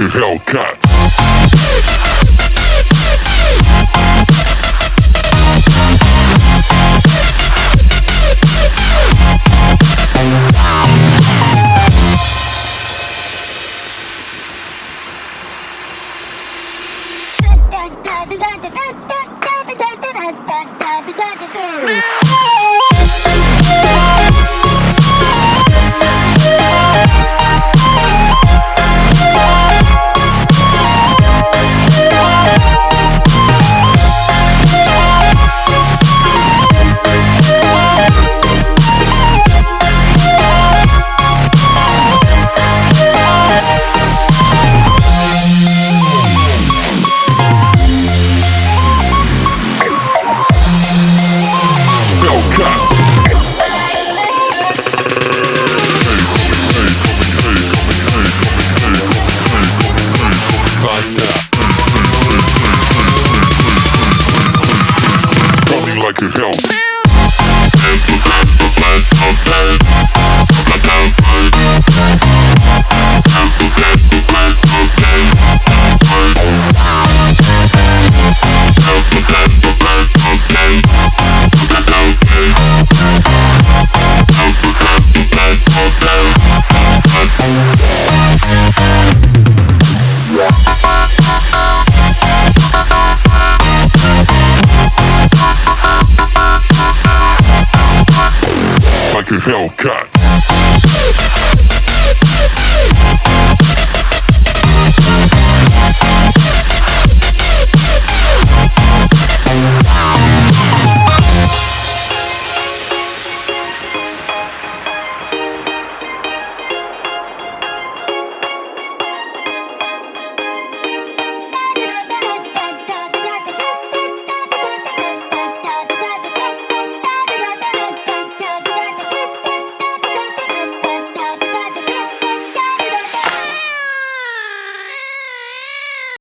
a Hellcat. Hellcat. Hellcat.